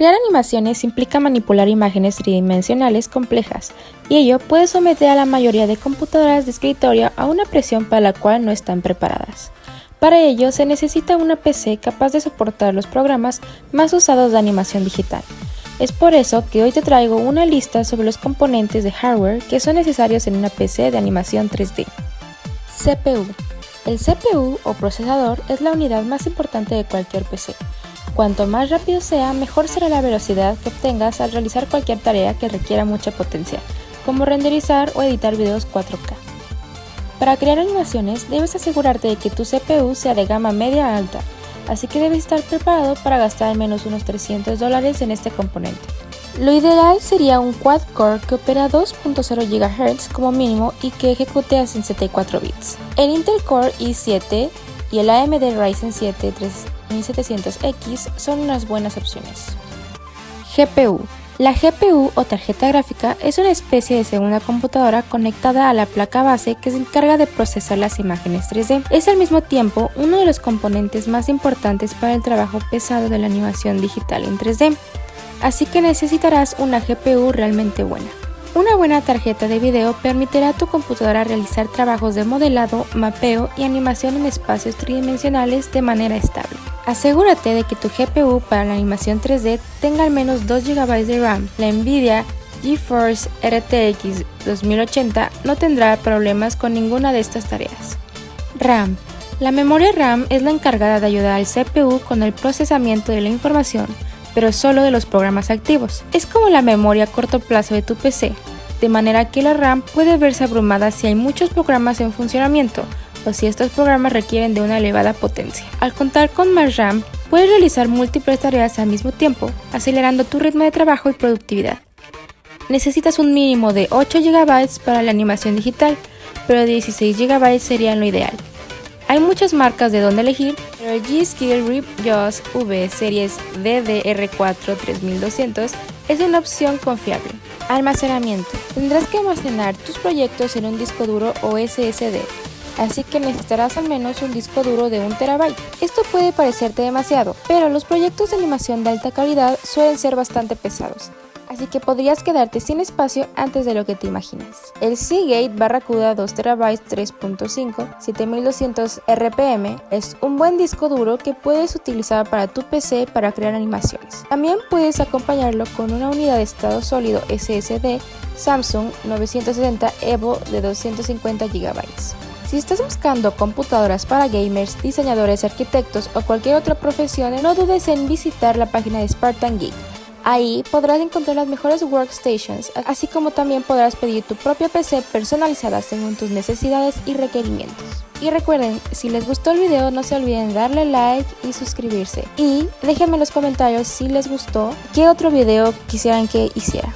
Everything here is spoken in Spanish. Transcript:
Crear animaciones implica manipular imágenes tridimensionales complejas, y ello puede someter a la mayoría de computadoras de escritorio a una presión para la cual no están preparadas. Para ello se necesita una PC capaz de soportar los programas más usados de animación digital. Es por eso que hoy te traigo una lista sobre los componentes de hardware que son necesarios en una PC de animación 3D. CPU. El CPU o procesador es la unidad más importante de cualquier PC. Cuanto más rápido sea, mejor será la velocidad que obtengas al realizar cualquier tarea que requiera mucha potencia, como renderizar o editar videos 4K. Para crear animaciones, debes asegurarte de que tu CPU sea de gama media alta, así que debes estar preparado para gastar al menos unos 300 dólares en este componente. Lo ideal sería un quad-core que opera 2.0 GHz como mínimo y que ejecute a 64 bits. El Intel Core i7 y el AMD Ryzen 7 1700X son unas buenas opciones. GPU la GPU o tarjeta gráfica es una especie de segunda computadora conectada a la placa base que se encarga de procesar las imágenes 3D. Es al mismo tiempo uno de los componentes más importantes para el trabajo pesado de la animación digital en 3D, así que necesitarás una GPU realmente buena. Una buena tarjeta de video permitirá a tu computadora realizar trabajos de modelado, mapeo y animación en espacios tridimensionales de manera estable. Asegúrate de que tu GPU para la animación 3D tenga al menos 2 GB de RAM. La Nvidia GeForce RTX 2080 no tendrá problemas con ninguna de estas tareas. RAM La memoria RAM es la encargada de ayudar al CPU con el procesamiento de la información pero solo de los programas activos. Es como la memoria a corto plazo de tu PC, de manera que la RAM puede verse abrumada si hay muchos programas en funcionamiento o si estos programas requieren de una elevada potencia. Al contar con más RAM, puedes realizar múltiples tareas al mismo tiempo, acelerando tu ritmo de trabajo y productividad. Necesitas un mínimo de 8 GB para la animación digital, pero 16 GB sería lo ideal. Hay muchas marcas de donde elegir, pero G-Skill Rip Jaws V Series DDR4 3200 es una opción confiable. Almacenamiento. Tendrás que almacenar tus proyectos en un disco duro o SSD, así que necesitarás al menos un disco duro de 1 terabyte. Esto puede parecerte demasiado, pero los proyectos de animación de alta calidad suelen ser bastante pesados así que podrías quedarte sin espacio antes de lo que te imaginas. El Seagate Barracuda 2TB 3.5 7200 RPM es un buen disco duro que puedes utilizar para tu PC para crear animaciones. También puedes acompañarlo con una unidad de estado sólido SSD Samsung 970 EVO de 250 GB. Si estás buscando computadoras para gamers, diseñadores, arquitectos o cualquier otra profesión, no dudes en visitar la página de Spartan Geek Ahí podrás encontrar las mejores workstations, así como también podrás pedir tu propia PC personalizada según tus necesidades y requerimientos. Y recuerden, si les gustó el video no se olviden darle like y suscribirse. Y déjenme en los comentarios si les gustó, qué otro video quisieran que hiciera.